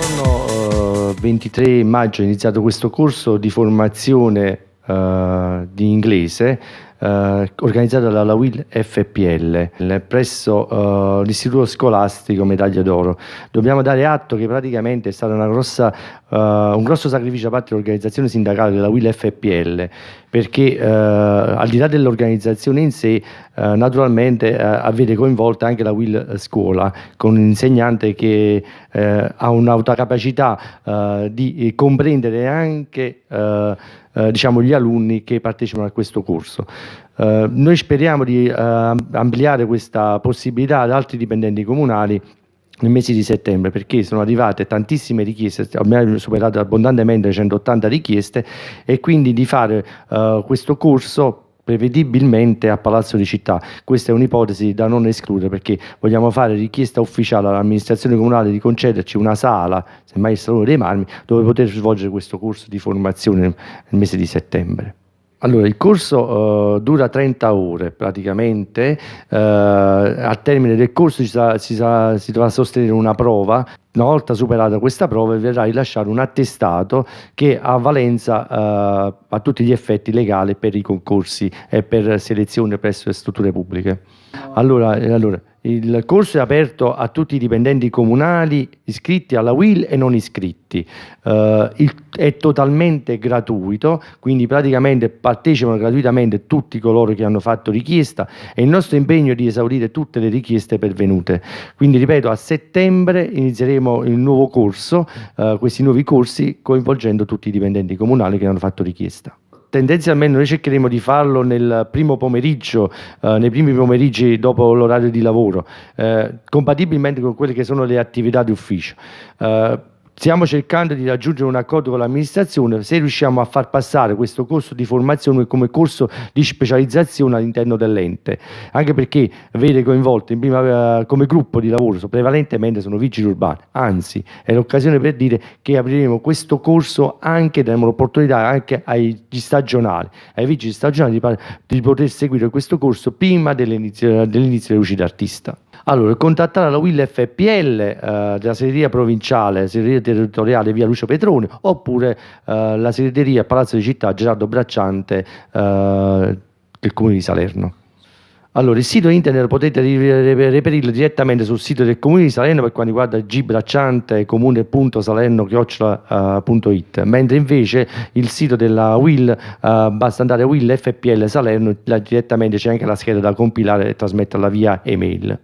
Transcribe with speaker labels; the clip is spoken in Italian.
Speaker 1: giorno eh, 23 maggio è iniziato questo corso di formazione eh, di inglese eh, organizzato dalla WIL FPL presso eh, l'istituto scolastico Medaglia d'Oro. Dobbiamo dare atto che praticamente è stato eh, un grosso sacrificio da parte dell'organizzazione sindacale della WIL FPL perché eh, al di là dell'organizzazione in sé eh, naturalmente eh, avete coinvolta anche la WIL Scuola con un insegnante che ha un'autocapacità di comprendere anche eh, diciamo, gli alunni che partecipano a questo corso. Eh, noi speriamo di eh, ampliare questa possibilità ad altri dipendenti comunali nel mese di settembre perché sono arrivate tantissime richieste, abbiamo superato abbondantemente le 180 richieste e quindi di fare uh, questo corso prevedibilmente a Palazzo di Città. Questa è un'ipotesi da non escludere perché vogliamo fare richiesta ufficiale all'amministrazione comunale di concederci una sala, semmai il Salone dei Marmi, dove poter svolgere questo corso di formazione nel mese di settembre. Allora, il corso uh, dura 30 ore praticamente, uh, al termine del corso si, sa, si, sa, si, dovrà sostenere una prova, una volta superata questa prova verrà rilasciato un attestato che ha valenza uh, a tutti gli effetti legale per i concorsi e per selezione presso le strutture pubbliche. Allora, allora il corso è aperto a tutti i dipendenti comunali iscritti alla WIL e non iscritti. Uh, il, è totalmente gratuito, quindi praticamente partecipano gratuitamente tutti coloro che hanno fatto richiesta e il nostro impegno è di esaurire tutte le richieste pervenute. Quindi ripeto, a settembre inizieremo il nuovo corso, uh, questi nuovi corsi coinvolgendo tutti i dipendenti comunali che hanno fatto richiesta tendenzialmente noi cercheremo di farlo nel primo pomeriggio, eh, nei primi pomeriggi dopo l'orario di lavoro, eh, compatibilmente con quelle che sono le attività di ufficio. Eh, Stiamo cercando di raggiungere un accordo con l'amministrazione. Se riusciamo a far passare questo corso di formazione come corso di specializzazione all'interno dell'ente, anche perché vede coinvolto prima, eh, come gruppo di lavoro prevalentemente sono vigili urbani, anzi è l'occasione per dire che apriremo questo corso anche, daremo l'opportunità anche agli stagionali, ai vigili stagionali di, di poter seguire questo corso prima dell'inizio dell delle luci d'artista. Allora, contattare la WIL FPL eh, della segreteria provinciale, segreteria territoriale via Lucio Petrone, oppure eh, la segreteria Palazzo di Città Gerardo Bracciante eh, del Comune di Salerno. Allora, il sito internet potete reperirlo direttamente sul sito del Comune di Salerno per quanto riguarda gbracciante comune.salerno.it, mentre invece il sito della Will, uh, basta andare a Will FPL Salerno, là direttamente c'è anche la scheda da compilare e trasmetterla via email.